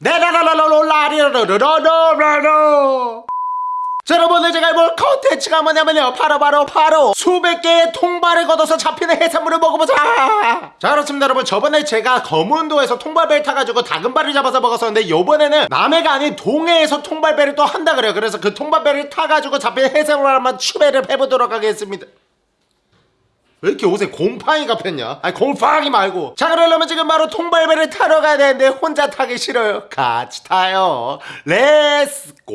네라라라라라리라라라라라 자 여러분 오늘 제가 해볼 컨텐츠가 뭐냐면요 바로바로 바로, 바로 수백 개의 통발을 걷어서 잡히는 해산물을 먹어보자 자 그렇습니다 여러분 저번에 제가 검은도에서 통발배를 타가지고 다금발을 잡아서 먹었었는데 요번에는 남해가 아닌 동해에서 통발배를 또 한다 그래요 그래서 그 통발배를 타가지고 잡힌 해산물 한번 추배를 해보도록 하겠습니다 왜 이렇게 옷에 곰팡이가 폈냐? 아니 곰팡이 말고. 자 그러려면 지금 바로 통발배를 타러 가야 되는데 혼자 타기 싫어요. 같이 타요. Let's go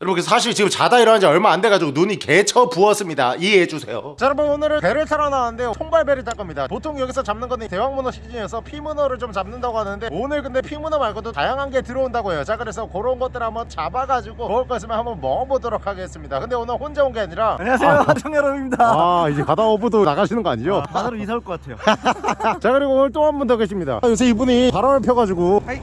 여러분 그 사실 지금 자다 일어난 지 얼마 안 돼가지고 눈이 개쳐 부었습니다. 이해해주세요. 자 여러분 오늘은 배를 타러 나왔는데 통발배를 탈 겁니다. 보통 여기서 잡는 거는 대왕문어 시즌에서 피문어를 좀 잡는다고 하는데 오늘 근데 피문어 말고도 다양한 게 들어온다고 해요. 자 그래서 그런 것들 한번 잡아가지고 먹을 거 있으면 한번 먹어보도록 하겠습니다. 근데 오늘 혼자 온 게 아니라 안녕하세요. 하청 여러분입니다. 아 이제 가다 오브도 나가시는 거 아니죠? 바다로 이사 올 것 같아요. 자 그리고 오늘 또 한 분 더 계십니다. 아, 요새 이분이 바람을 펴가지고 hi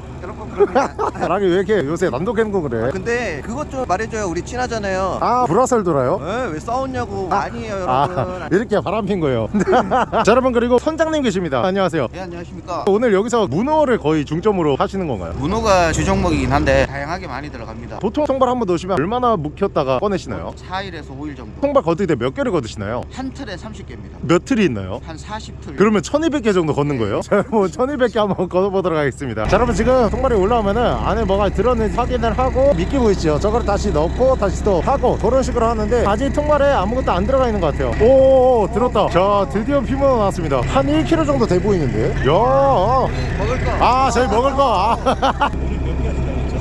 바람이 왜 이렇게 요새 난독해고 그래? 근데 그것 좀 말해줘요. 우리 친하잖아요. 아 불화설 돌아요? 에, 왜 싸웠냐고. 아 니에요 아 여러분. 이렇게 바람 핀 거예요. 자 여러분 그리고 선장님 계십니다. 안녕하세요. 네 안녕하십니까. 오늘 여기서 문어를 거의 중점으로 하시는 건가요? 문어가 주종목이긴 한데 다양하게 많이 들어갑니다. 보통 통발 한 번 넣으시면 얼마나 묵혔다가 꺼내시나요? 4일에서 5일 정도. 통발 거둘 때몇 개를 거두시나요? 한 틀에 30개입니다. 몇 틀이 있나요? 한 40틀. 그러면 1200개 정도 걷는 거예요? 자 여러분 1200개 한번 걷어보도록 하겠습니다. 자 여러분 지금 통발이 올라오면은 안에 뭐가 들었는지 확인을 하고 미끼 보이시죠? 저거를 다시 넣고 다시 또 하고 그런 식으로 하는데 아직 통발에 아무것도 안 들어가 있는 것 같아요 오 들었다 자 드디어 피문어 나왔습니다 한 1kg 정도 돼 보이는데 야 먹을 거 아, 저희 먹을 거. 아.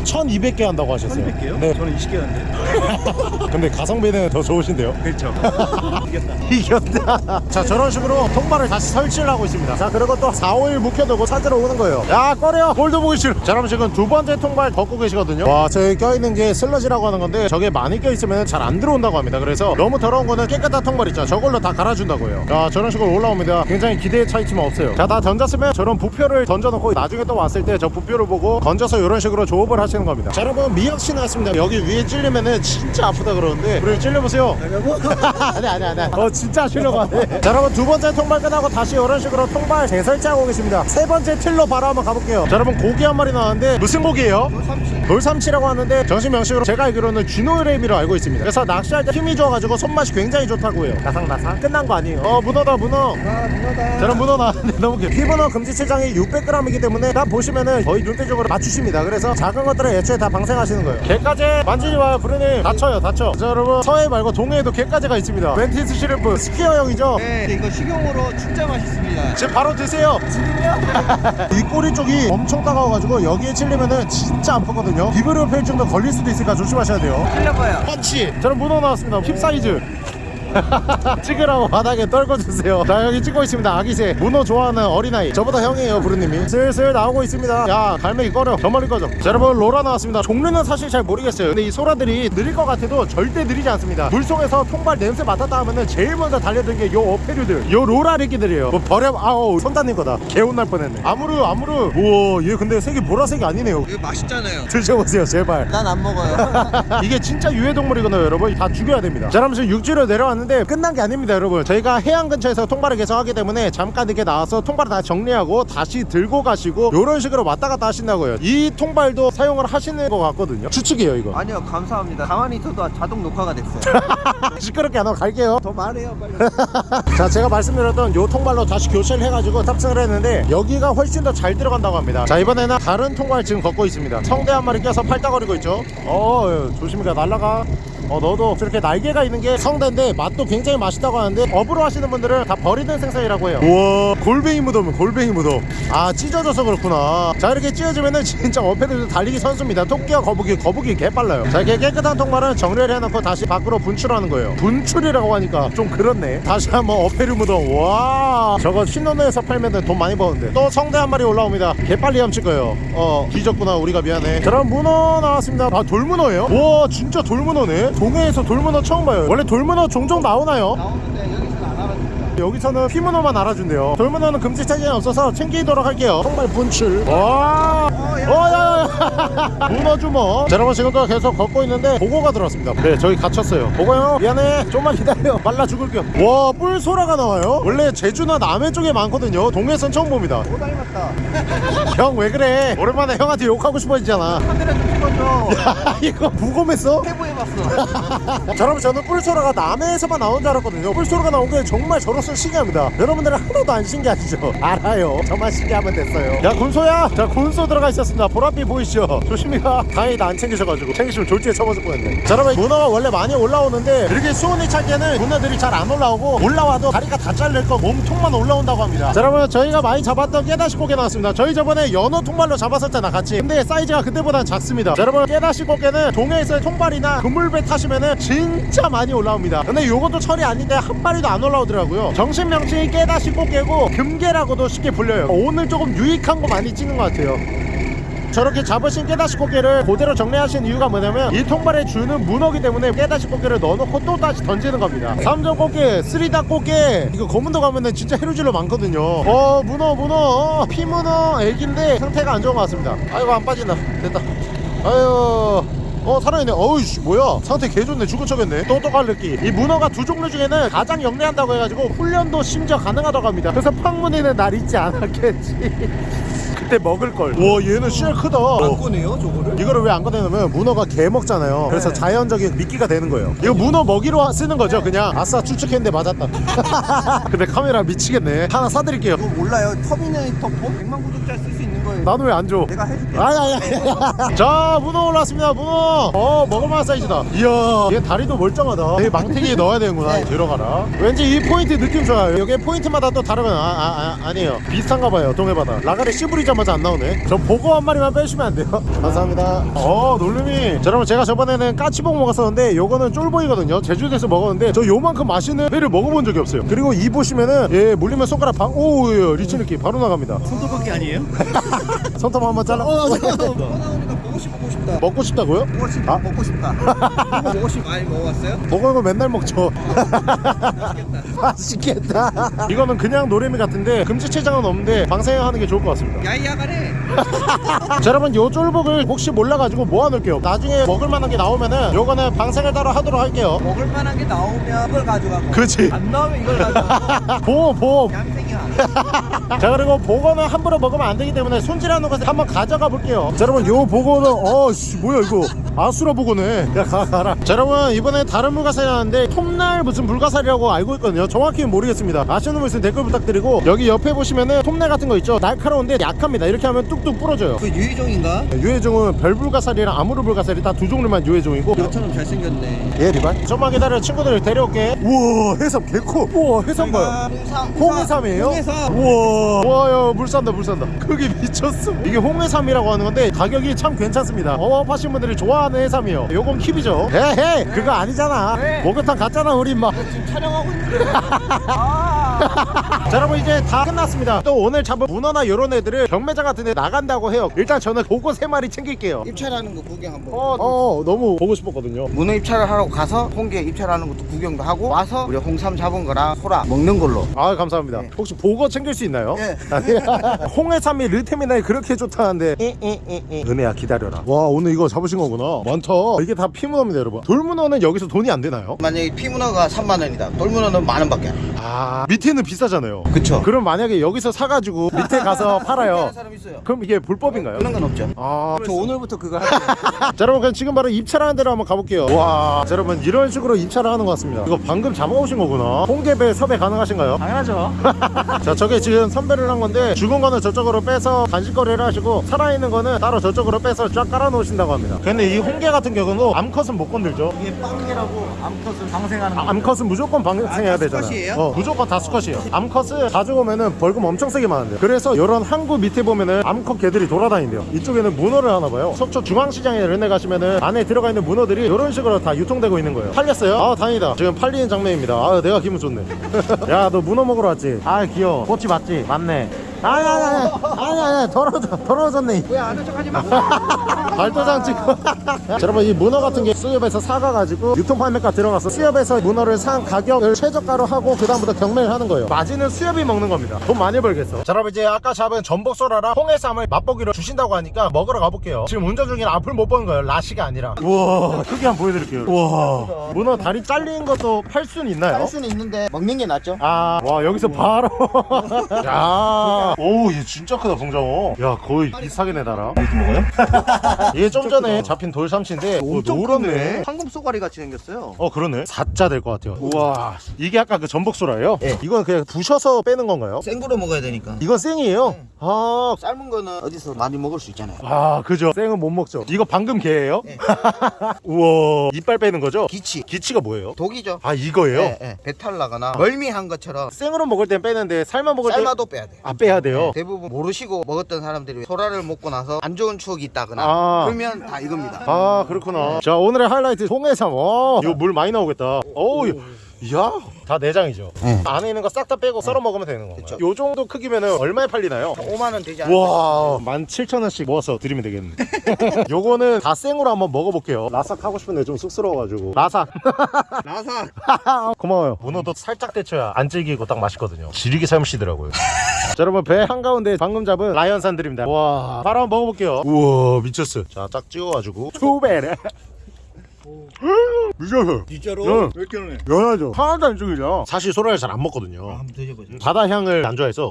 1200개 한다고 하셨어요. 1200개요? 네. 저는 20개였는데 근데 가성비는 더 좋으신데요. 그렇죠 이겼다 이겼다. 자, 저런 식으로 통발을 다시 설치를 하고 있습니다. 자, 그리고 또 4, 5일 묵혀두고 찾으러 오는 거예요. 야, 꺼려. 볼도 보기 싫어. 자, 그럼 지금 두 번째 통발 걷고 계시거든요. 와, 저기 껴있는 게 슬러지라고 하는 건데 저게 많이 껴있으면 잘 안 들어온다고 합니다. 그래서 너무 더러운 거는 깨끗한 통발 있죠. 저걸로 다 갈아준다고 해요. 자, 저런 식으로 올라옵니다. 굉장히 기대에 차있지만 없어요. 자, 다 던졌으면 저런 부표를 던져놓고 나중에 또 왔을 때 저 부표를 보고 던져서 이런 식으로 조업을 하시는 겁니다. 자, 여러분 미역씨 나왔습니다. 여기 위에 찔리면은 진짜 아프다 그러는데 우리 찔려보세요. 아니 아니 아니 어 진짜 하시려고 하네. 자 여러분 두 번째 통발 끝나고 다시 이런 식으로 통발 재설치하고 계십니다. 세 번째 틀로 바로 한번 가볼게요. 자 여러분 고기 한 마리 나왔는데 무슨 고기예요? 돌삼치라고 하는데 정식 명칭으로 제가 알기로는 쥐노래미로 알고 있습니다. 그래서 낚시할 때 힘이 좋아가지고 손맛이 굉장히 좋다고 해요. 나상나상? 끝난 거 아니에요. 어 문어다 문어. 아 문어다. 저런 문어 나왔는데 너무 귀여워 피문어 금지체장이 600g이기 때문에 딱 보시면은 거의 눈대중으로 맞추십니다. 그래서 작은 것들은 애초에 다 방생하시는 거예요. 개까지? 만지지 마요. 부르님. 다쳐요 다쳐. 자 여러분 서해 말고 동해에도 갯가재가 있습니다. mantis shrimp 스키어형이죠? 네 이거 식용으로 진짜 맛있습니다. 지금 바로 드세요. 이 꼬리 쪽이 엄청 따가워가지고 여기에 찔리면은 진짜 아프거든요. 비브리오 패혈증도 걸릴 수도 있으니까 조심하셔야 돼요. 틀려봐요. 펀치! 저는 문어 나왔습니다. keep 사이즈 찍으라고 바닥에 떨궈주세요. 자 여기 찍고 있습니다. 아기새. 문어 좋아하는 어린아이. 저보다 형이에요 부르님이. 슬슬 나오고 있습니다. 야 갈매기 꺼려 저 멀리 꺼져. 자 여러분 소라 나왔습니다. 종류는 사실 잘 모르겠어요. 근데 이 소라들이 느릴 것 같아도 절대 느리지 않습니다. 물속에서 통발 냄새 맡았다 하면은 제일 먼저 달려든 게 요 어패류들. 요 소라 새끼들이에요. 뭐 버려 아우 손 닿는 거다. 큰일 날 뻔했네. 아무르 아무르 우와 얘 근데 색이 보라색이 아니네요. 이거 맛있잖아요. 드셔보세요 제발. 난 안 먹어요. 이게 진짜 유해동물이거든요 여러분. 다 죽여야 됩니다. 자 그럼 지금 육지로 내려왔는데 끝난 게 아닙니다 여러분. 저희가 해안 근처에서 통발을 계속 하기 때문에 잠깐 이렇게 나와서 통발을 다 정리하고 다시 들고 가시고 이런 식으로 왔다 갔다 하신다고요. 이 통발도 사용을 하시는 것 같거든요. 추측이에요 이거. 아니요 감사합니다. 가만히 있어도 자동 녹화가 됐어요. 시끄럽게 안 하고 갈게요. 더 말해요 빨리. 자 제가 말씀드렸던 요 통발로 다시 교체를 해가지고 탑승을 했는데 여기가 훨씬 더 잘 들어간다고 합니다. 자 이번에는 다른 통발 지금 걷고 있습니다. 성대 한 마리 껴서 팔딱거리고 있죠? 어 조심히 가 날라가 어 너도 저렇게 날개가 있는 게 성대인데 맛도 굉장히 맛있다고 하는데 업으로 하시는 분들은 다 버리는 생선이라고 해요. 우와 골뱅이 무덤 골뱅이 무덤. 아 찢어져서 그렇구나. 자 이렇게 찢어지면은 진짜 어패들 달리기 선수입니다. 토끼와 거북이 거북이 개빨라요. 자 이렇게 깨끗한 통발은 정리를 해놓고 다시 밖으로 분출하는 거예요. 분출이라고 하니까 좀 그렇네. 다시 한번 어패류 무덤. 와 저거 신혼에서 팔면 돈 많이 버는데. 또 성대 한 마리 올라옵니다. 개빨리 훔칠 거예요. 어 뒤졌구나 우리가 미안해. 그럼 문어 나왔습니다. 아 돌문어예요? 와 진짜 돌문어네 동해에서 돌문어 처음 봐요 원래 돌문어 종종 나오나요? 나오는데 여기서는 피문어만 알아준대요. 돌문어는 금지 차지는 없어서 챙기도록 할게요. 정말 분출. 와. 어, 야, 야, 야. 문어 주먹 자 여러분 지금도 계속 걷고 있는데 보고가 들어왔습니다. 네 저기 갇혔어요. 보고 형 미안해. 좀만 기다려. 말라 죽을게요 와 뿔소라가 나와요? 원래 제주나 남해 쪽에 많거든요. 동해선 처음 봅니다. 또 닮았다. 형 왜 그래? 오랜만에 형한테 욕하고 싶어지잖아. 찍어줘. 이거 부검했어? 해부해봤어. 자, 여러분 저는 뿔소라가 남해에서만 나온 줄 알았거든요. 뿔소라가 나온 게 정말 저 로서 신기합니다. 여러분들은 하나도 안 신기하시죠? 알아요. 저만 신기하면 됐어요. 야 군소야! 자 군소 들어가 있었습니다. 보랏빛 보이시죠? 조심히 가. 다행이다 안 챙기셔가지고. 챙기시면 졸지에 쳐맞을 뻔했네. 자 여러분 문어가 원래 많이 올라오는데 이렇게 수온이 차기에는 문어들이 잘 안 올라오고 올라와도 다리가 다 잘릴 거 몸통만 올라온다고 합니다. 자 여러분 저희가 많이 잡았던 깨다시 꽃게 나왔습니다. 저희 저번에 연어 통발로 잡았었잖아 같이. 근데 사이즈가 그때보단 작습니다. 자 여러분 깨다시 꽃게는 동해에서의 통발이나 그물배 타시면은 진짜 많이 올라옵니다. 근데 요것도 철이 아닌데 한 마리도 안 올라오더라고요 정식 명칭이 깨다시 꽃게고 금게라고도 쉽게 불려요. 오늘 조금 유익한 거 많이 찍은 것 같아요. 저렇게 잡으신 깨다시 꽃게를 그대로 정리하신 이유가 뭐냐면 이 통발에 주는 문어기 때문에 깨다시 꽃게를 넣어놓고 또 다시 던지는 겁니다. 삼전 꽃게, 쓰리다 꽃게 이거 검은도 가면은 진짜 해루질로 많거든요. 어 문어 문어. 피문어 애기인데 상태가 안 좋은 것 같습니다. 아이고 안 빠진다. 됐다. 아유 어 살아있네. 어우씨 뭐야? 상태 개좋네. 죽은 척했네. 똑똑할 느낌. 이 문어가 두 종류 중에는 가장 영리한다고 해가지고 훈련도 심지어 가능하다고 합니다. 그래서 팡문이는 날 잊지 않았겠지. 그때 먹을걸. 와 얘는 씨알 크다. 안 꺼내요 저거를? 이거를 왜 안 꺼내냐면 문어가 개 먹잖아요. 그래서 네. 자연적인 미끼가 되는 거예요. 이거 문어 먹이로 쓰는 거죠 그냥? 아싸 추측했는데 맞았다. 근데 카메라 미치겠네. 하나 사드릴게요. 이거 몰라요. 터미네이터 4 100만 구독자 쓸 수 있는. 나도 왜 안 줘? 내가 해줄게. 아야야야 자 문어 올라왔습니다. 문어. 어 먹을만한 사이즈다. 이야 얘 다리도 멀쩡하다. 얘 망태기에 넣어야 되는구나. 네. 들어가라. 왠지 이 포인트 느낌 좋아요. 여기 포인트마다 또 다르면 아, 아, 아 아니에요. 비슷한가 봐요. 동해바다. 라가리 씨부리자마자 안 나오네. 저 보고 한 마리만 빼주시면 안 돼요? 감사합니다. 어 놀림이. 자 여러분 제가 저번에는 까치복 먹었었는데 요거는 쫄복이거든요. 제주도에서 먹었는데 저 요만큼 맛있는 회를 먹어본 적이 없어요. 그리고 이 보시면은 얘 물리면 손가락 방오 리치 느낌. 바로 나갑니다. 손톱깎이 아니에요? 손톱 한번 잘라 어, 나오니까 보고 싶 보고 싶다. 먹고 싶다고요? 보고 싶 아. 먹고 싶다. 보고 싶 많이 먹어봤어요? 먹은 거 맨날 먹죠. 맛있겠다. 이거는 그냥 노래미 같은데 금지 체장은 없는데 방생하는 게 좋을 것 같습니다. 야이야가래. 자 여러분 요 쫄복을 혹시 몰라가지고 모아놓을게요. 나중에 먹을 만한 게 나오면은 요거는 방생을 따로 하도록 할게요. 먹을 만한 게 나오면 이걸 가져가고. 그렇지. 안 나오면 이걸 가져가. 보험 보험. 얌생이야. 자 그리고 보거는 함부로 먹으면 안 되기 때문에 손질하는 것을 한번 가져가 볼게요. 자 여러분 요 보거는 어씨 뭐야 이거 아수라 보거네. 야 가, 가라. 자 여러분 이번에 다른 물가살이 나왔는데 톱날 무슨 물가살이라고 알고 있거든요. 정확히는 모르겠습니다. 아시는 분 있으면 댓글 부탁드리고 여기 옆에 보시면은 톱날 같은 거 있죠. 날카로운데 약합니다. 이렇게 하면 뚝뚝 부러져요. 그 유희종인가? 유해종은 별불가살이랑 아무르불가살이 다두 종류만 유해종이고 너처럼 잘생겼네. 예 리발 좀만 기다려 친구들 데려올게 우와 해삼 개커 우와 해삼 봐요 홍삼. 홍해삼이에요? 홍해삼. 우와. 우와 야물 산다 물 산다. 크기 미쳤어. 이게 홍해삼이라고 하는 건데 가격이 참 괜찮습니다. 어업하신 분들이 좋아하는 해삼이요. 요건 킵이죠. 에헤이 그거 아니잖아. 왜? 목욕탕 갔잖아 우리 인마. 지금 촬영하고 있는데. 아. 자 여러분 이제 다 끝났습니다 또 오늘 잡은 문어나 요런 애들을 경매장 같은 데 나간다고 해요 일단 저는 보고 세 마리 챙길게요 입찰하는 거 구경 한번. 어, 어 너무 보고 싶었거든요 문어 입찰을 하러 가서 홍게 입찰하는 것도 구경도 하고 와서 우리 홍삼 잡은 거랑 소라 먹는 걸로. 아 감사합니다. 네. 혹시 보거 챙길 수 있나요? 예. 홍해삼이 르테미나에 그렇게 좋다는데 은혜야 기다려라. 와 오늘 이거 잡으신 거구나. 많다. 이게 다 피문어입니다 여러분. 돌문어는 여기서 돈이 안 되나요? 만약에 피문어가 3만 원이다. 돌문어는 만 원밖에 안 돼. 아 밑에는 비싸잖아요. 그쵸. 그럼 만약에 여기서 사가지고 밑에 가서 팔아요. 그럼 이게 불법인가요? 그런 건 없죠. 아, 저 오늘부터 그거 할게요. 자 여러분 그럼 지금 바로 입찰하는 대로 한번 가볼게요 와 자, 여러분 이런 식으로 입찰을 하는 것 같습니다 이거 방금 잡아오신 거구나 홍게배 섭외 가능하신가요? 당연하죠. 자 저게 지금 선별을 한 건데 죽은 거는 저쪽으로 빼서 간식거리를 하시고 살아있는 거는 따로 저쪽으로 빼서 쫙 깔아 놓으신다고 합니다 근데 이 홍게 같은 경우는 암컷은 못 건들죠 이게 빵개라고 암컷을 방생하는 거. 암컷은 무조건 방생해야 아, 다 되잖아요? 어, 무조건 다 수컷이에요 암컷 을 가져오면은 벌금 엄청 세게 많은데요. 그래서 이런 항구 밑에 보면은 암컷 개들이 돌아다닌대요. 이쪽에는 문어를 하나 봐요. 속초 중앙시장에 데 가시면은 안에 들어가 있는 문어들이 이런 식으로 다 유통되고 있는 거예요. 팔렸어요? 아 다행이다. 지금 팔리는 장면입니다. 아 내가 기분 좋네. 야 너 문어 먹으러 왔지? 아 귀여워. 꼬치 맞지? 맞네 아니 아니 아니. 아니 아니 더러워져 더러워졌네. 왜 아는 척 하지 마. 발도장 찍고. 자, 여러분 이 문어 같은 게 수협에서 사가가지고 유통 판매가 들어가서 수협에서 문어를 산 가격을 최저가로 하고 그 다음부터 경매를 하는 거예요. 마진은 수협이 먹는 겁니다. 돈 많이 벌겠어. 자 여러분 이제 아까 잡은 전복소라랑 홍해삼을 맛보기로 주신다고 하니까 먹으러 가볼게요. 지금 운전 중에 앞을 못 보는 거예요. 라시가 아니라. 우와 크게 한번 보여드릴게요. 우와. 문어 다리 잘린 것도 팔 수는 있나요? 할 수는 있는데 먹는 게 낫죠. 아, 와, 여기서 바로. 야, 오, 얘 진짜 크다, 봉장어. 야, 거의 비슷하게 내달아. 이렇게 먹어요? 얘 좀 전에 잡힌 돌삼치인데, 오, 노랗네. 황금 쏘가리 같이 생겼어요. 어, 그러네. 4자 될 것 같아요. 우와. 이게 아까 그 전복소라예요? 예. 이건 그냥 부셔서 빼는 건가요? 생으로 먹어야 되니까. 이건 생이에요? 아, 삶은 거는 어디서 많이 먹을 수 있잖아요. 아, 그죠. 생은 못 먹죠. 이거 방금 개예요? 네. 우와. 이빨 빼는 거죠? 기치. 기치가 뭐예요? 독이죠. 아, 이거예요? 예, 예. 배탈 나거나 멀미한 것처럼 생으로 먹을 땐 빼는데, 삶아 먹을 때. 삶아도 빼야 돼. 아, 빼야 돼요? 대부분 모르시고 먹었던 사람들이 소라를 먹고 나서 안 좋은 추억이 있다거나 아. 그러면 다 이겁니다. 아 그렇구나 자 오늘의 하이라이트 홍해삼 와 이거 물 많이 나오겠다 어우 이야. 다 내장이죠. 네. 안에 있는 거 싹 다 빼고 썰어 먹으면 되는 건가요? 그쵸. 요 정도 크기면 얼마에 팔리나요? 5만 원 되지 않을까? 와. 17,000원씩 모아서 드리면 되겠네 요거는 다 생으로 한번 먹어볼게요. 라삭 하고 싶은데 좀 쑥스러워가지고. 라삭. 나사 고마워요. 문어도 살짝 데쳐야 안 질기고 딱 맛있거든요. 지리게 삶으시더라고요. 자 여러분 배 한가운데 방금 잡은 라이언산 드립니다. 와. 바로 한번 먹어볼게요. 우와 미쳤어 자 딱 찍어가지고. 투베레 미쳤어 진짜로? 응. 몇 킬로네? 연하죠 하나도 안 죽이죠 사실 소라를 잘 안 먹거든요 한번 드셔보죠. 바다 향을 안 좋아해서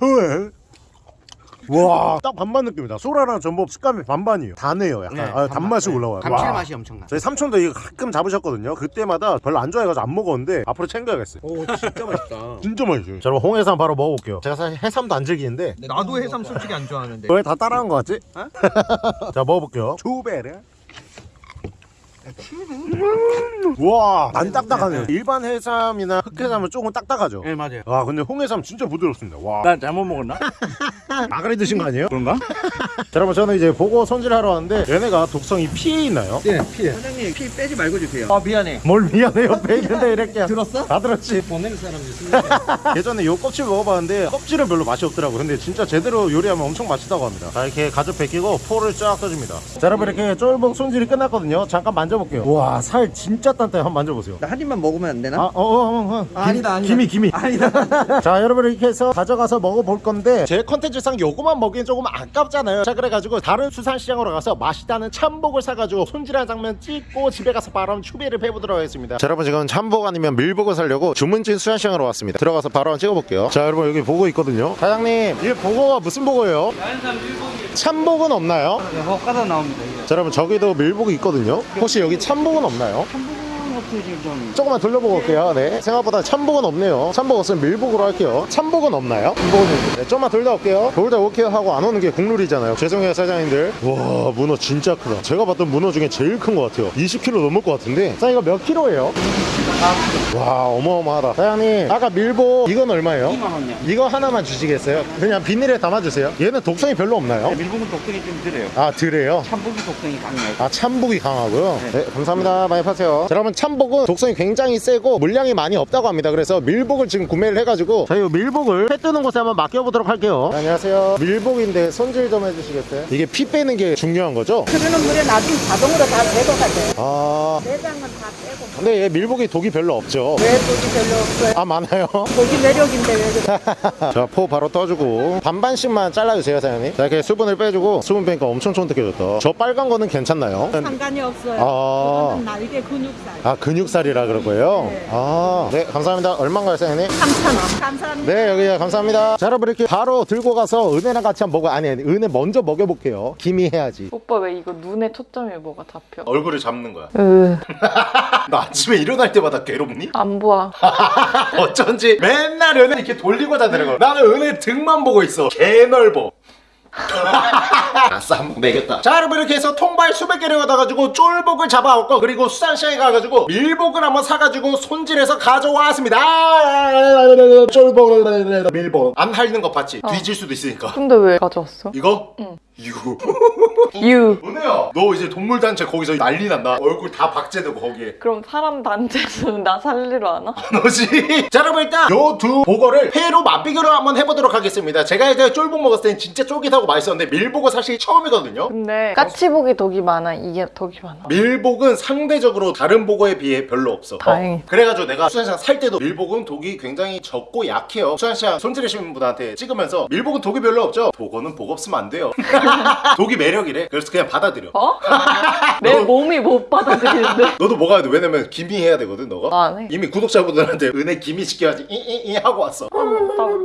와딱 반반 느낌이다 소라랑 전복 식감이 반반이에요 단해요 약간 네, 아, 단맛이 네. 올라와요 와. 감칠맛이 엄청나. 저희 삼촌도 이거 가끔 잡으셨거든요 그때마다 별로 안 좋아해가지고 안 먹었는데 앞으로 챙겨야겠어요 오 진짜 맛있다. 진짜 맛있어요 자 그럼 홍해삼 바로 먹어볼게요 제가 사실 해삼도 안 즐기는데 나도 해삼 솔직히 안 좋아하는데. 왜 다 따라한 거 같지? 자 먹어볼게요 투베르 와 안 딱딱하네요 일반 해삼이나 흑해삼은 조금 딱딱하죠 네 맞아요. 아 근데 홍해삼 진짜 부드럽습니다 와난 잘못 먹었나? 마가리 드신 거 아니에요? 그런가? 자 여러분 저는 이제 보고 손질하러 왔는데 얘네가 독성이 피에 있나요? 네, 피해. 사장님 피 빼지 말고 주세요. 아 미안해. 뭘 미안해요 빼는데 이렇게 들었어? 다 들었지 보내는 사람들 쓰는 예전에 요 껍질 먹어봤는데 껍질은 별로 맛이 없더라고 근데 진짜 제대로 요리하면 엄청 맛있다고 합니다 자 이렇게 가죽 벗기고 포를 쫙 떠줍니다 자 여러분 이렇게 쫄복 손질이 끝났거든요 잠깐 만져 볼게요 와 살 진짜 단단해 한번 만져보세요 나 한 입만 먹으면 안 되나? 아, 어, 어, 어, 어. 아, 아니다, 아니다. 기미, 기미. 아니다. 자, 여러분 이렇게 해서 가져가서 먹어볼 건데 제 컨텐츠상 요거만 먹기엔 조금 아깝잖아요. 자, 그래가지고 다른 수산시장으로 가서 맛있다는 참복을 사가지고 손질한 장면 찍고 집에 가서 바로 한번 추비를 해보도록 하겠습니다. 자, 여러분 지금 참복 아니면 밀복을 사려고 주문진 수산시장으로 왔습니다. 들어가서 바로 한번 찍어볼게요. 자, 여러분 여기 보고 있거든요. 사장님, 이 보고가 무슨 보고예요? 참복은 없나요? 네, 헛가다 나옵니다. 자, 여러분 저기도 밀복이 있거든요. 혹시 여기 참복은 없나요? 좀. 조금만 돌려보고 올게요. 네. 생각보다 참복은 없네요. 참복 없으면 밀복으로 할게요. 참복은 없나요? 참복은 네, 좀만 돌다 올게요. 돌다 올게요 하고 안 오는 게 국룰이잖아요. 죄송해요, 사장님들. 와, 문어 진짜 크다. 제가 봤던 문어 중에 제일 큰 것 같아요. 20kg 넘을 것 같은데. 사장님, 이거 몇 킬로예요? 와, 어마어마하다. 사장님, 아까 밀복 이건 얼마예요? 2만 원이요. 이거 하나만 주시겠어요? 그냥 비닐에 담아주세요. 얘는 독성이 별로 없나요? 밀봉은 독성이 좀 드려요. 아, 드래요? 참복이 독성이 강해요. 아 참복이 강하고요 네 감사합니다 많이 파세요 자, 여러분 참복 은 독성이 굉장히 세고 물량이 많이 없다고 합니다 그래서 밀복을 지금 구매를 해가지고 저희 밀복을 회 뜨는 곳에 한번 맡겨보도록 할게요 네, 안녕하세요 밀복인데 손질 좀 해주시겠어요? 이게 피 빼는 게 중요한 거죠? 흐르는 물에 나중에 자동으로 다 제거가 돼. 아 내장은 다 빼고. 근데 얘 밀복이 독이 별로 없죠 왜 독이 별로 없어요? 아 많아요 독이 매력인데 왜 그래? 자포 바로 떠주고 반반씩만 잘라주세요 사장님 자 이렇게 수분을 빼주고 수분 빼니까 엄청 쫀득해졌다 저 빨간 거는 괜찮나요? 상관이 없어요. 아. 그거는 날개 근육살. 아 근육 살이라 그럴 거예요? 네. 아, 네 감사합니다. 얼마인가요, 사장님? 3,000원. 감사합니다. 네 여기요 감사합니다. 자 여러분 이렇게 바로 들고 가서 은혜랑 같이 한번 먹어 아니 아니 은혜 먼저 먹여볼게요. 김이 해야지. 오빠 왜 이거 눈에 초점이 뭐가 잡혀? 얼굴을 잡는 거야. 으, 나 아침에 일어날 때마다 괴롭니? 안 보아. 어쩐지 맨날 은혜 이렇게 돌리고 자더라고. 나는 은혜 등만 보고 있어. 개 넓어. 아싸 한 번 매겼다. 자 여러분 이렇게 해서 통발 수백 개를 얻어가지고 쫄복을 잡아왔고 그리고 수산시장에 가가지고 밀복을 한번 사가지고 손질해서 가져왔습니다. 쫄복. 밀복 안 할리는 거 봤지? 뒤질 수도 있으니까. 근데 왜 가져왔어? 이거? 이거 유. 은혜야 너 이제 동물 단체 거기서 난리 난다. 얼굴 다 박제되고 거기에. 그럼 사람 단체는 나 살리러 하나? 너지? 자 여러분 일단 요 두 보거를 회로 맛비교를 한번 해보도록 하겠습니다. 제가 이제 쫄복 먹었을 땐 진짜 쫄깃하고 맛있었는데 밀복은 사실 처음이거든요. 근데 까치복이 덕이 많아? 이게 덕이 많아? 밀복은 상대적으로 다른 보거에 비해 별로 없어. 다행이다. 어, 그래가지고 내가 수산시장 살 때도 밀복은 독이 굉장히 적고 약해요. 수산시장 손질하시는 분한테 찍으면서 밀복은 독이 별로 없죠? 보거는 복 없으면 안 돼요 독이 매력이래. 그래서 그냥 받아들여. 어? 내 몸이 못 받아들이는데? 너도 먹어야 돼? 왜냐면 기미 해야 되거든 너가. 안 해. 이미 구독자분들한테 은혜 기미 시켜야지 이이이 하고 왔어. 나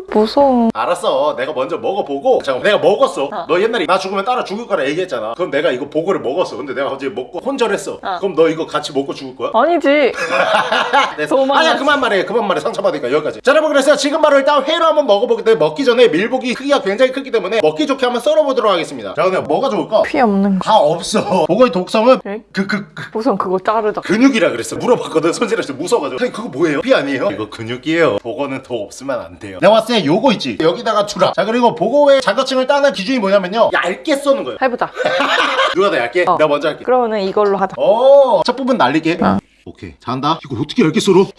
무서워. 알았어. 내가 먼저 먹어보고 잠깐 내가 먹었어. 어. 너 옛날에 나 죽으면 따라 죽을 거라 얘기했잖아. 그럼 내가 이거 보고를 먹었어. 근데 내가 갑자기 먹고 혼절했어. 어. 그럼 너 이거 같이 먹고 죽을 거야? 아니지. 네. 아니야 그만 말해. 그만 말해. 상처받으니까 여기까지. 자 여러분 그래서 지금 바로 일단 회로 한번 먹어보기 때문에 먹기 전에 밀복이 크기가 굉장히 크기 때문에 먹기 좋게 한번 썰어보도록 하겠습니다 자 근데 뭐가 좋을까? 피 없는 거. 다 없어. 보고의 독성은 에? 그그 그, 우선 그거 자르자 근육이라 그랬어 물어봤거든. 손질할 때 무서워가지고. 선생님 그거 뭐예요? 피 아니에요? 이거 근육이에요. 보고는 더 없으면 안 돼요. 내가 봤을 때 요거 있지. 여기다가 주라. 자 그리고 보고의 자격증을 따는 기준이 뭐냐면요. 얇게 써는 거예요. 해보자. 누가 더 얇게? 어. 내가 먼저 할게. 그러면은 이걸로 하자. 오, 첫 부분 날리게. 어. 오케이. 잘한다. 이거 어떻게 얇게 썰어?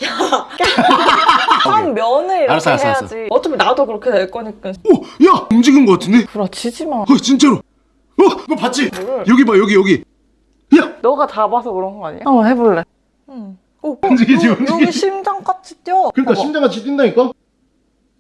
한 면을 이렇게 알았어, 알았어, 해야지 알았어. 어차피 나도 그렇게 될 거니까 오, 야 움직인 거 같은데? 부러치지 마 어 진짜로 어, 너 봤지? 뭘? 여기 봐 여기 여기 야 너가 잡아서 그런 거 아니야? 한번 해볼래 응 오, 움직이지, 여- 움직이지. 여기 심장같이 뛰어 그러니까 봐봐. 심장같이 뛴다니까?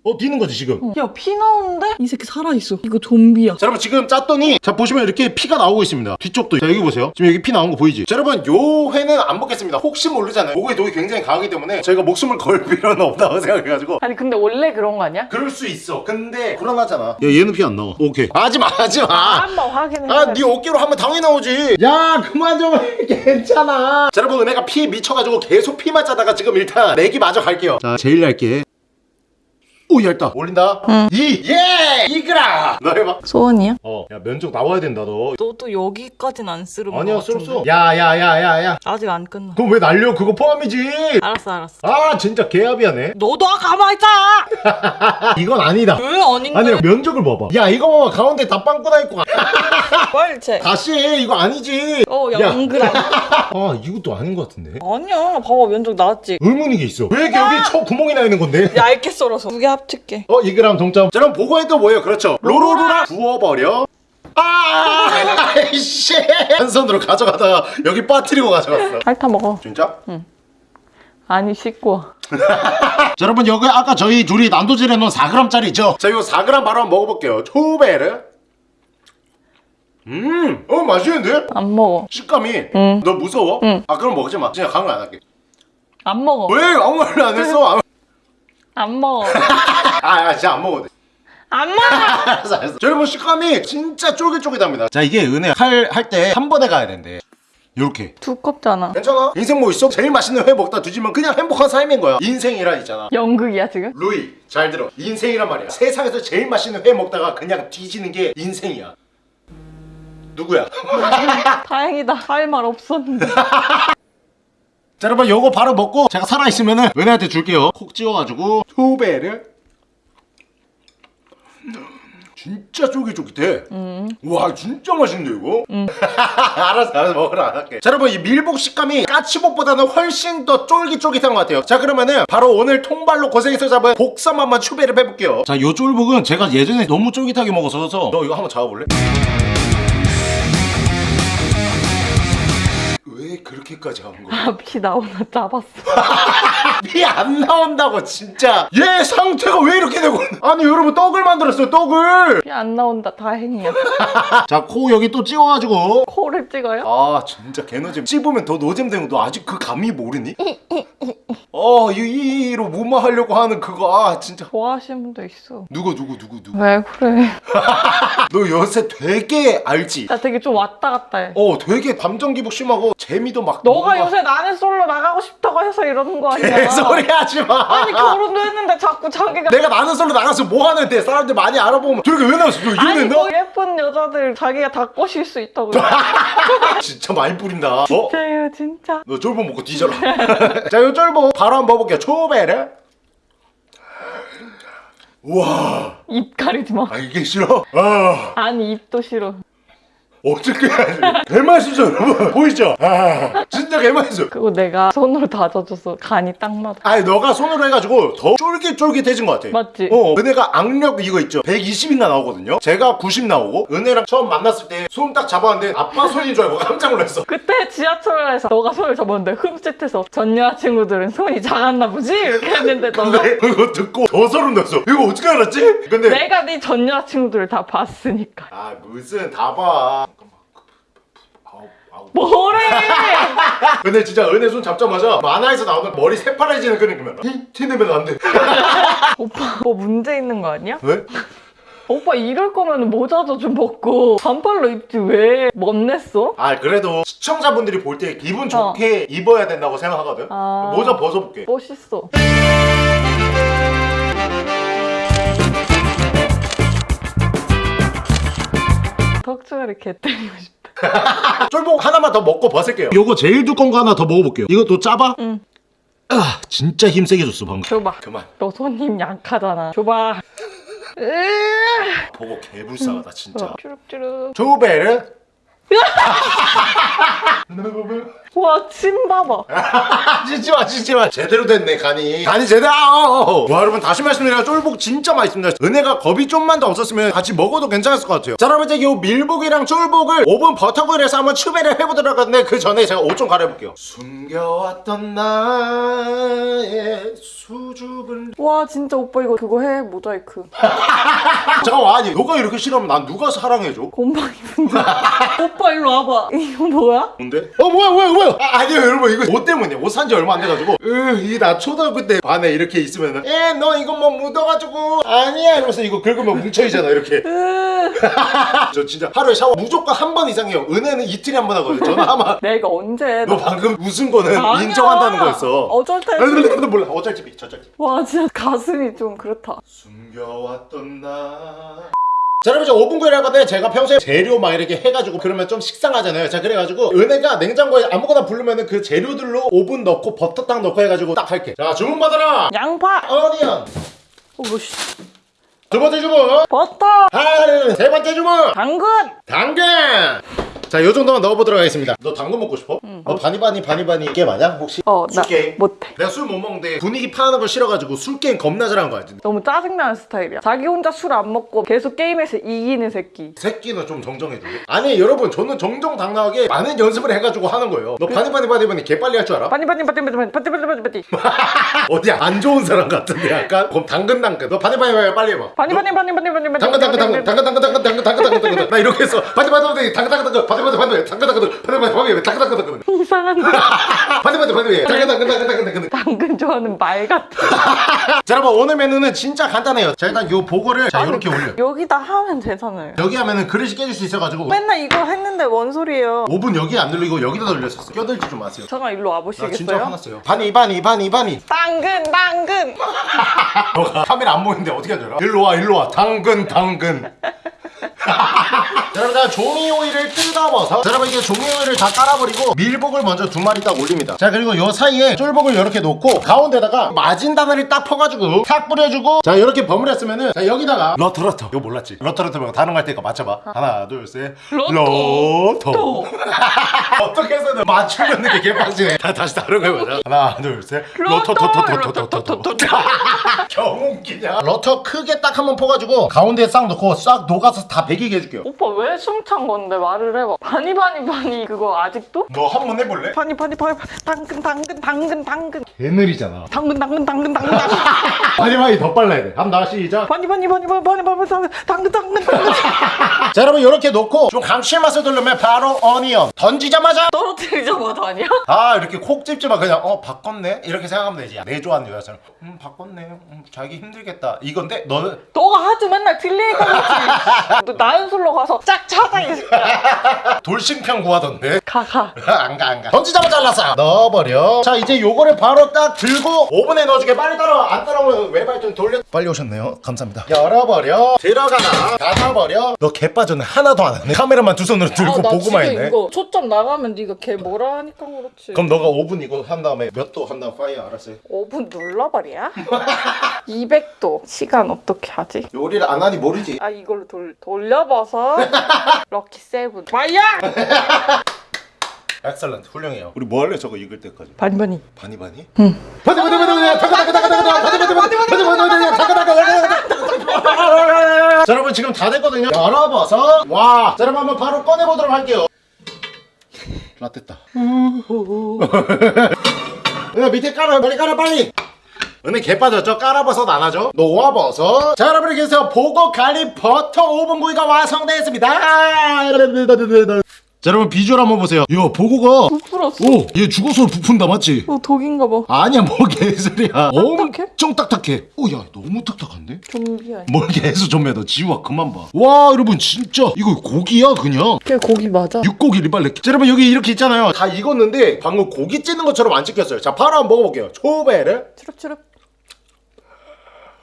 어 뛰는 거지 지금 야, 피 나오는데? 이 새끼 살아있어. 이거 좀비야. 자 여러분 지금 짰더니 자 보시면 이렇게 피가 나오고 있습니다 뒤쪽도 자 여기 보세요 지금 여기 피 나온 거 보이지? 자 여러분 요 회는 안 먹겠습니다 혹시 모르잖아요 복의 독이 굉장히 강하기 때문에 저희가 목숨을 걸 필요는 없다고 생각해가지고 아니, 근데 원래 그런 거 아니야? 그럴 수 있어 근데 불안하잖아 야 얘는 피 안 나와 오케이 하지마 하지마 한번 확인해. 아, 네 어깨로 하면 당연히 나오지. 야, 그만 좀 해. 괜찮아. 자, 여러분, 은혜가 피 미쳐가지고 계속 피만 짜다가 지금 일단 내기 마저 갈게요. 자, 제일 얇게. 오, 얇다. 올린다. 이, 예! 이그라! 너 해봐. 소원이야? 어, 야, 면적 나와야 된다, 너. 너도 여기까진 안 쓰는 거 아니야, 같은데. 쏠쏠. 야, 야, 야, 야, 야. 아직 안 끝나. 그럼 왜 날려? 그거 포함이지. 알았어, 알았어. 아, 진짜 개합이야네. 너도 아까 가만히 있잖아! 이건 아니다. 왜 아닌데? 아니, 면적을 봐봐. 야, 이거 봐봐. 가운데 다 빵꾸나 있고. 빨리 채. 다시 해. 이거 아니지. 어, 야. 0g. 아, 이것도 아닌 것 같은데. 아니야. 봐봐, 면적 나왔지. 의문인 게 있어. 왜 이렇게 여기 쳐 구멍이 나 있는 건데? 얇게 썰어서. 두개 합 칠게. 어, 2g 동점. 자, 그럼 보고해도 뭐예요? 그렇죠. 로로로라 부어버려. 아, 아이씨. 한 손으로 가져가다가 여기 빠뜨리고 가져갔어. 핥아 먹어. 진짜? 아니, 씻고 와. 자, 여러분 여기 아까 저희 둘이 난도질해 놓은 4g짜리죠? 자, 이거 4g 바로 한번 먹어볼게요. 초베르. 음, 어 맛있는데? 안 먹어. 식감이. 응. 너 무서워? 응. 아, 그럼 먹지 마. 진짜 강을 안 할게. 안 먹어. 왜 아무 말도 안 했어? 안 먹어. 아, 아, 진짜 안 먹어도 돼. 안 먹어! 알았어 알았어 자, 여러분 식감이 진짜 쫄깃쫄깃합니다 자 이게 은혜 칼할 때 한 번에 가야 된대 요렇게 두껍잖아. 괜찮아 인생 뭐 있어? 제일 맛있는 회 먹다 뒤지면 그냥 행복한 삶인 거야 인생이란 있잖아 연극이야, 지금? 루이 잘 들어 인생이란 말이야 세상에서 제일 맛있는 회 먹다가 그냥 뒤지는 게 인생이야 누구야? 다행이다. 할 말 없었는데. 자 여러분 요거 바로 먹고 제가 살아있으면은 은혜한테 줄게요. 콕 찍어가지고 투배를. 진짜 쫄깃쫄깃해. 와 진짜 맛있는데 이거? 알았어 알았어 먹으러 안 할게. 자 여러분 이 밀복 식감이 까치복보다는 훨씬 더 쫄깃쫄깃한 것 같아요. 자 그러면은 바로 오늘 통발로 고생해서 잡은 복삼 한번 추배를 해볼게요. 자요 쫄복은 제가 예전에 너무 쫄깃하게 먹었어서 너 이거 한번 잡아볼래? 그렇게까지 하는 거야? 아, 피 나오나 잡았어. 피안 나온다고 진짜 얘 상태가 왜 이렇게 되고 아니 여러분 떡을 만들었어요 떡을 피 안 나온다. 다행이야. 자 코 여기 또 찍어가지고 코를 찍어요? 아 진짜 개노잼 씹으면 더 노잼 거너 아직 그 감이 모르니? 어 이로 뭐만 하려고 하는 그거 아 진짜 좋아하시는 분도 있어. 누구 누구 누구 누구 왜 그래? 너 요새 되게 알지? 나 되게 좀 왔다 갔다 해. 어 되게 감정 기복 심하고 재미도 막 너가 요새 나는 솔로 나가고 싶다고 해서 이러는 거 아니야? 개소리 하지 마. 아니 결혼도 했는데 자꾸 자기가 내가 나는 솔로 나가서 뭐 하는데 사람들 많이 알아보면 저렇게 왜 나왔어 너 아니 이랬나? 뭐 예쁜 여자들 자기가 다 꼬실 수 있다고. 진짜 많이 뿌린다. 어? 진짜요 진짜? 너 쫄보 먹고 뒤져라. 자 요 쫄보 바로 한번 먹어볼게요. 초베르 우와. 입 가리지 마. 아 이게 싫어? 아. 아니 입도 싫어 어떻게 해야지 개맛있어 여러분 보이죠? 아 진짜 개맛있어 그거 내가 손으로 다져줘서 간이 딱 맞아. 아니 너가 손으로 해가지고 더 쫄깃쫄깃해진 것 같아 맞지? 어 은혜가 악력 이거 있죠 120인가 나오거든요 제가 90 나오고 은혜랑 처음 만났을 때 손 딱 잡았는데 아빠 손인 줄 알고 깜짝 놀랐어 그때 지하철에서 너가 손을 잡았는데 흠칫해서 전 여자친구들은 손이 작았나 보지? 이렇게 했는데 너가 근데 그거 듣고 더 소름 돋았어 이거 어떻게 알았지? 근데 내가 네 전 여자친구들을 다 봤으니까 아 무슨 다봐 뭐래? 근데 진짜 은혜 손 잡자마자 만화에서 나오는 머리 새파래지는 그런 느낌이야. 티 내면 안 돼. 오빠 뭐 문제 있는 거 아니야? 왜? 오빠 이럴 거면 모자도 좀 벗고 반팔로 입지 왜? 멋냈어? 아 그래도 시청자분들이 볼 때 기분 좋게 입어야 된다고 생각하거든. 아. 모자 벗어볼게. 멋있어. 덕주가리 개 때리고 싶다 쫄복 하나만 더 먹고 벗을게요. 요거 제일 두꺼운 거 하나 더 먹어볼게요. 이것도 짜봐? 응. 아 진짜 힘세게 줬어 방금. 줘봐. 그만. 너 손님 약하잖아. 줘봐. 보고 개불쌍하다 진짜. 어, 쭈룩쭈룩. 조베르 와, 침 봐봐. 찢지 마 찢지 마 제대로 됐네 간이 간이 제대로. 와 여러분 다시 말씀드리면 쫄복 진짜 맛있습니다 은혜가 겁이 좀만 더 없었으면 같이 먹어도 괜찮았을 것 같아요 자 여러분 이제 요 밀복이랑 쫄복을 오븐 버터구이에서 한번 추배를 해보도록 하는데 그 전에 제가 옷 좀 갈아입을게요 숨겨왔던 나의 수줍은 와, 진짜 오빠 이거 그거 해, 모자이크. 잠깐만 아니 너가 이렇게 싫어하면 난 누가 사랑해줘? 곰팡이 분들. 오빠 일로 와봐. 이거 뭐야? 뭔데? 어 뭐야 뭐야 뭐야 아, 아니요 여러분. 이거 옷 때문이야 옷산 지 얼마 안 돼가지고. 으이나 초등학교 때 반에 이렇게 있으면은 에너 이거 뭐 묻어가지고. 아니야 이러면서 이거 긁으면 뭉쳐있잖아 이렇게. 으. 저 진짜 하루에 샤워 무조건 한 번 이상 해요. 은혜는 이틀에 한 번 하거든 저는 아마 내가 언제? 너 방금 웃은 거는 아니야. 인정한다는 거였어. 어쩔 때. 아니, 근데, 근데 몰라. 어쩔 집이 저쩔 집 와, 진짜 가슴이 좀 그렇다. 숨겨왔던 나 자, 여러분, 이제 오븐 구이를 할 건데, 제가 평소에 재료 막 이렇게 해가지고, 그러면 좀 식상하잖아요. 자, 그래가지고, 은혜가 냉장고에 아무거나 부르면은 그 재료들로 오븐 넣고, 버터 딱 넣고 해가지고 딱 할게. 자, 주문 받아라! 양파. 어니언! 어, 뭐, 씨. 두 번째 주문! 버터. 하나, 세 번째 주문! 당근. 당근! 자, 요 정도만 넣어보도록 하겠습니다. 너 당근 먹고 싶어? 너 바니바니 바니바니 이게 맞아? 혹시? 어, 나 술게임? 못해. 내가 술 못 먹는데 분위기 파는 걸 싫어가지고 술 게임 겁나 잘한 거야. 너무 짜증나는 스타일이야. 자기 혼자 술 안 먹고 계속 게임에서 이기는 새끼. 새끼는 좀 정정해줘. 아니 여러분 저는 정정당당하게 많은 연습을 해가지고 하는 거예요. 너 바니바니 바니바니 개 빨리 할 줄 알아? 빠니 빠니 빠니 빠니 빠니 빠니 빠니 빠니 어디 안 좋은 사람 같은데 약간? 그럼 당근 당근. 너 바니바니 바니 빨리 해봐. 빠니 빠니 빠니 빠니 빠니 빠니 당근 당근 당근 당근 당근 당근 당근 당근 당근 당근 나 이렇게 해서 바니바니 바니 당근 당근 당근 바니바니 바니 당근 당근 당근 바니바니 바니 당근 당근 당근 이상한데 바니바니 바니 당근 당근 당근 당근 당근 당근 좋아하는 말 같아. 자 여러분 오늘 메뉴는 진짜 간단해요. 자 일단 요 복어를 자 이렇게 올려. 여기다 하면 되잖아요. 여기 하면은 그릇이 깨질 수 있어가지고 맨날 이거 했는데 뭔 소리예요? 오븐 여기 안 눌리고 여기다 돌렸었어. 껴들지 좀 마세요. 잠깐 일로 나 아, 진짜 와보시겠어요? 화났어요. 바니 바니 바니 바니. 당근 당근 카메라 안 보이는데 어떻게 하더라? 일로 와 일로 와 당근 당근 자 여러분 자 종이 호일을 뜯어버섯 자 여러분 이게 종이 호일을 다 깔아버리고 밀복을 먼저 두 마리 딱 올립니다. 자 그리고 요 사이에 쫄복을 이렇게 놓고 가운데다가 마진다나를 딱 퍼가지고 탁 뿌려주고 자 이렇게 버무렸으면은 자 여기다가 러터러터. 이거 몰랐지? 러터러터 말고 다른 거할 때니까 맞춰봐. 하나 둘셋. 러터. 러터. 어떻게 해서든 맞추려는 게 개빡치네. 다, 다시 다른 거 해보자 하나 둘셋. 러터터터터터터터 경 웃기냐. 러터 크게 딱 한번 퍼가지고 가운데에 싹 넣고 싹 녹아서 다 배기게 해줄게요. 오빠 왜 숨찬 건데 말을 해봐 바니 바니 바니 그거 아직도? 너 한 번 해볼래? 바니 바니 바니 당근 당근 당근 당근 개느리잖아 당근 당근 당근 당근 당근 마지막에 더 빨라야 돼 한번 나 시작 바니 바니 바니 바니 바니 바니 당근 당근 당근 당근 자 여러분 이렇게 놓고 좀 감칠맛을 돌려면 바로 어니언 던지자마자 떨어뜨리자마자 아니야? 아 이렇게 콕 집지마 그냥 어 바꿨네 이렇게 생각하면 되지 내 좋아하는 여자처럼 음 바꿨네 음 자기 힘들겠다 이건데 너는 너가 하도 맨날 틀리니까 그렇지 너 나연술로 가서 짝 찾아 이 새끼야 돌싱평 구하던데? 가가. 안가 안가. 던지자마자 잘랐어 넣어버려. 자 이제 요거를 바로 딱 들고 오븐에 넣어줄게. 빨리 따라와. 안 따라오면 외발 좀 돌려. 빨리 오셨네요. 감사합니다. 열어버려. 들어가나? 닫아버려. 너 개 빠졌네. 하나도 안 하네. 카메라만 두 손으로 들고 보고만 했네. 이거 초점 나가면 네가 걔 뭐라 하니까 그렇지. 그럼 너가 오븐 이거 한 다음에 몇 도 한 다음 fire 알았어요? 오븐 눌러버려? 200도. 시간 어떻게 하지? 요리를 안 하니 모르지. 아 이걸로 돌, 돌려봐서 lucky seven. 마이야! excellent 훌륭해요 우리 뭐 할래 저거 읽을 때까지 반반이. 바니 바니? 응 바니 바니 바니 바니 타가 타가 타가 타가 타가 바니 바니 바니 바니 바니 바니 타가 타가 타가 자 여러분 지금 다 됐거든요 열어봐서 와 자, 여러분 한번 바로 꺼내보도록 할게요 라떼다 야 밑에 깔아 빨리 깔아 빨리 은혜 개 빠졌죠? 깔아버섯 안 하죠? 녹아버섯 자 여러분 이렇게 해서 보고 갈릭 버터 오븐 구이가 완성되었습니다 자 여러분 비주얼 한번 보세요 야 보고가 부풀었어. 오! 얘 죽어서 부푼다 맞지? 어, 독인가 봐. 아니야 뭐 개소리야 딱딱해? 엄청 딱딱해 오야 너무 딱딱한데? 좀비 아니야. 뭘 개수 좀해 너 지우야 그만 봐와 여러분 진짜 이거 고기야 그냥 걔 고기 맞아. 육고기 리발레 자 여러분 여기 이렇게 있잖아요 다 익었는데 방금 고기 찌는 것처럼 안 찍혔어요 자 바로 한번 먹어볼게요 초베르 추룩추룩.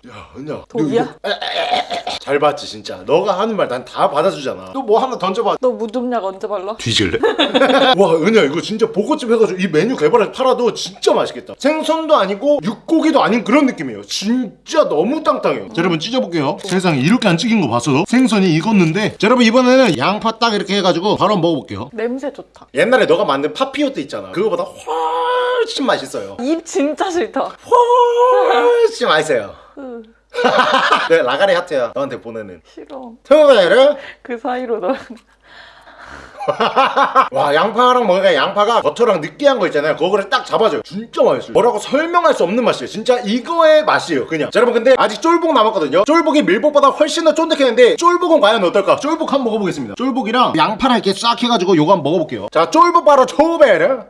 야 은야 독이야? 이거- 에, 에, 에, 에. 잘 봤지 진짜 너가 하는 말 난 다 받아주잖아 또뭐 하나 던져봐 너 무좀약 언제 발라? 뒤질래? 와 은야 이거 진짜 보고집 해가지고 이 메뉴 개발해서 팔아도 진짜 맛있겠다 생선도 아니고 육고기도 아닌 그런 느낌이에요 진짜 너무 땅땅해요 자 여러분 찢어볼게요 세상에 이렇게 안 찢긴 거 봤어? 생선이 익었는데 자 여러분 이번에는 양파 딱 이렇게 해가지고 바로 먹어볼게요 냄새 좋다. 옛날에 너가 만든 파피오트 있잖아 그거보다 훨씬 맛있어요 입 진짜 싫다. 훨씬 맛있어요 으, 네 라가리 하트야 너한테 보내는. 싫어. 토베르 그 사이로 너. 와 양파랑 먹으니까 양파가 버터랑 느끼한 거 있잖아요. 그거를 딱 잡아줘요. 진짜 맛있어요. 뭐라고 설명할 수 없는 맛이에요. 진짜 이거의 맛이에요 그냥. 자, 여러분 근데 아직 쫄복 남았거든요. 쫄복이 밀복보다 훨씬 더 쫀득했는데 쫄복은 과연 어떨까? 쫄복 한번 먹어보겠습니다. 쫄복이랑 양파랑 이렇게 싹 해가지고 요거 한번 먹어볼게요. 자 쫄복 바로 초베르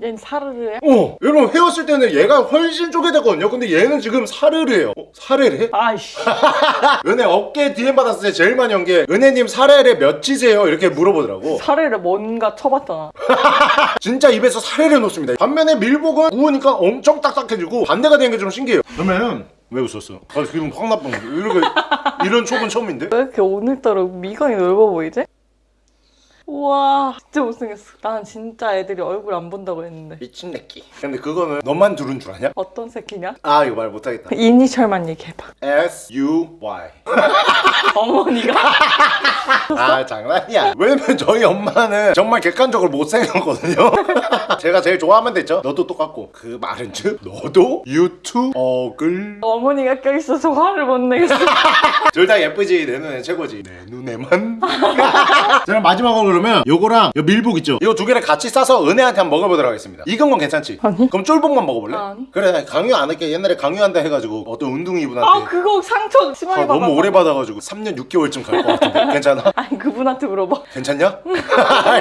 얜 사르르해? 어 여러분 헤었을 때는 얘가 훨씬 쪼개졌거든요 근데 얘는 지금 사르르해요 어, 사르르해? 아이씨. 은혜 어깨 DM 받았을 때 제일 많이 온게 은혜님 사르르 몇이세요? 이렇게 물어보더라고 사르르 뭔가 쳐봤잖아. 진짜 입에서 사례를 놓습니다 반면에 밀복은 구우니까 엄청 딱딱해지고 반대가 되는 게 좀 신기해요 그러면 왜 웃었어? 아 기분 확 나쁜 거 이렇게 이런 촉은 처음인데? 왜 이렇게 오늘따라 미간이 넓어 보이지? 우와 진짜 못생겼어. 난 진짜 애들이 얼굴 안 본다고 했는데. 미친 내끼 근데 그거는 너만 두른 줄 아냐? 어떤 새끼냐? 아 이거 말 못하겠다 이니셜만 얘기해봐. S-U-Y 어머니가 아 장난이야 왜냐면 저희 엄마는 정말 객관적으로 못생겼거든요 제가 제일 좋아하면 됐죠 너도 똑같고 그 말은 즉 너도 유튜버글 어머니가 껴있어서 화를 못 내겠어. 둘 다 예쁘지 내 눈에 최고지 내 눈에만 자 그럼 마지막으로 그러면 요거랑 요 밀복 있죠 이거 두 개를 같이 싸서 은혜한테 한번 먹어보도록 하겠습니다 익은 건 괜찮지? 아니. 그럼 쫄복만 먹어볼래? 아니. 그래 강요 안 할게 옛날에 강요한다 해가지고 어떤 운동이 아 이분한테 그거 상처 심하게 아, 받아. 너무 오래 받아가지고 3년 6개월쯤 갈 것 같은데 괜찮아? 아니 그분한테 물어봐. 괜찮냐?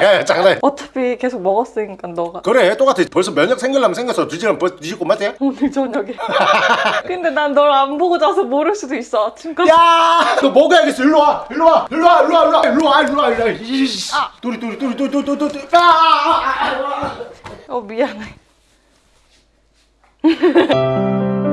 야, 야, 장난해 어차피 계속 먹었으니까 너가 그래 똑같아 벌써 면역 생기려면 생겼어 뒤지면 벌써 뒤집고 맞지? 오늘 저녁에. 근데 난 널 안 보고 자서 모를 수도 있어 아침까지. 야! 너 먹어야겠어 일로 와 일로 와 일로 와 일로 와 일로 와 일로 와 일로 와 일로 와 이씨 도리 도리 도리 도리 도리 도리 도리 아! 어 미안해.